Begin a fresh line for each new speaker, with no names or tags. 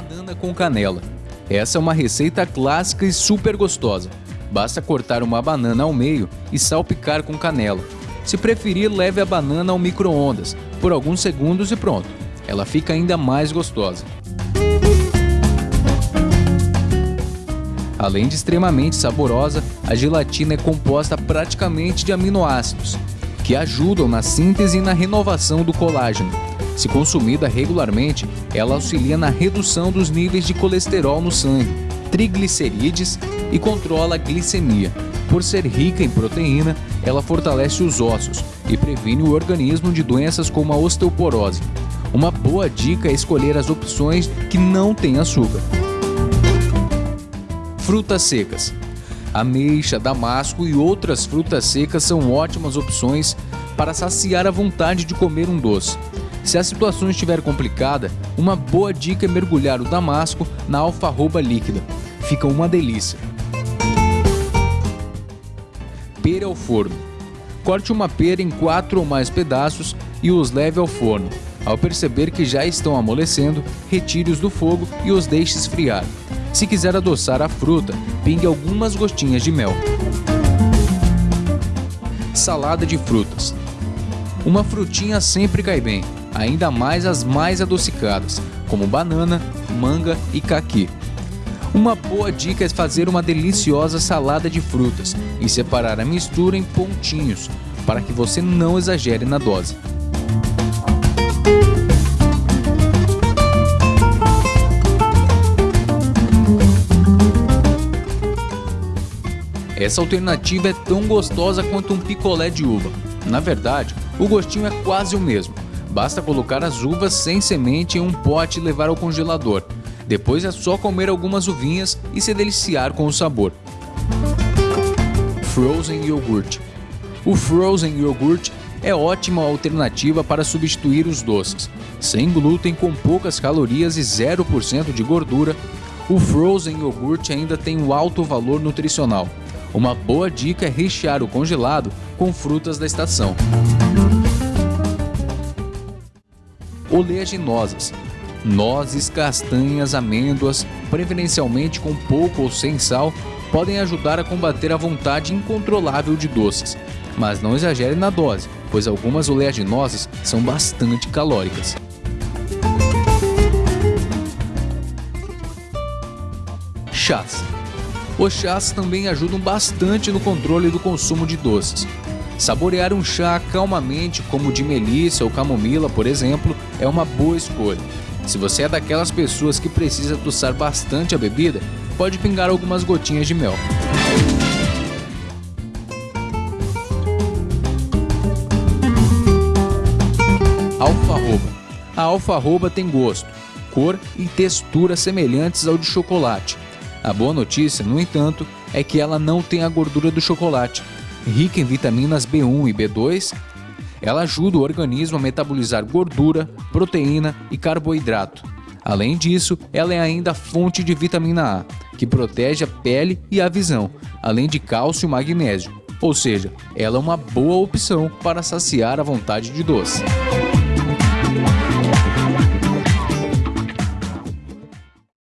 Banana com canela. Essa é uma receita clássica e super gostosa. Basta cortar uma banana ao meio e salpicar com canela. Se preferir, leve a banana ao micro-ondas por alguns segundos e pronto. Ela fica ainda mais gostosa. Além de extremamente saborosa, a gelatina é composta praticamente de aminoácidos, que ajudam na síntese e na renovação do colágeno. Se consumida regularmente, ela auxilia na redução dos níveis de colesterol no sangue, triglicerídeos e controla a glicemia. Por ser rica em proteína, ela fortalece os ossos e previne o organismo de doenças como a osteoporose. Uma boa dica é escolher as opções que não têm açúcar. Frutas secas. Ameixa, damasco e outras frutas secas são ótimas opções para saciar a vontade de comer um doce. Se a situação estiver complicada, uma boa dica é mergulhar o damasco na alfarroba líquida. Fica uma delícia. Pera ao forno. Corte uma pera em quatro ou mais pedaços e os leve ao forno. Ao perceber que já estão amolecendo, retire-os do fogo e os deixe esfriar. Se quiser adoçar a fruta, pingue algumas gotinhas de mel. Salada de frutas. Uma frutinha sempre cai bem, ainda mais as mais adocicadas, como banana, manga e caqui. Uma boa dica é fazer uma deliciosa salada de frutas e separar a mistura em pontinhos, para que você não exagere na dose. Essa alternativa é tão gostosa quanto um picolé de uva. Na verdade, o gostinho é quase o mesmo. Basta colocar as uvas sem semente em um pote e levar ao congelador. Depois é só comer algumas uvinhas e se deliciar com o sabor. Frozen Yogurt O Frozen Yogurt é ótima alternativa para substituir os doces. Sem glúten, com poucas calorias e 0% de gordura, o Frozen Yogurt ainda tem um alto valor nutricional. Uma boa dica é rechear o congelado com frutas da estação. Oleaginosas Nozes, castanhas, amêndoas, preferencialmente com pouco ou sem sal, podem ajudar a combater a vontade incontrolável de doces. Mas não exagere na dose, pois algumas oleaginosas são bastante calóricas. Chás os chás também ajudam bastante no controle do consumo de doces. Saborear um chá calmamente, como de melissa ou camomila, por exemplo, é uma boa escolha. Se você é daquelas pessoas que precisa adoçar bastante a bebida, pode pingar algumas gotinhas de mel. Alfarroba. A alfarroba tem gosto, cor e textura semelhantes ao de chocolate, a boa notícia, no entanto, é que ela não tem a gordura do chocolate. Rica em vitaminas B1 e B2, ela ajuda o organismo a metabolizar gordura, proteína e carboidrato. Além disso, ela é ainda fonte de vitamina A, que protege a pele e a visão, além de cálcio e magnésio. Ou seja, ela é uma boa opção para saciar a vontade de doce.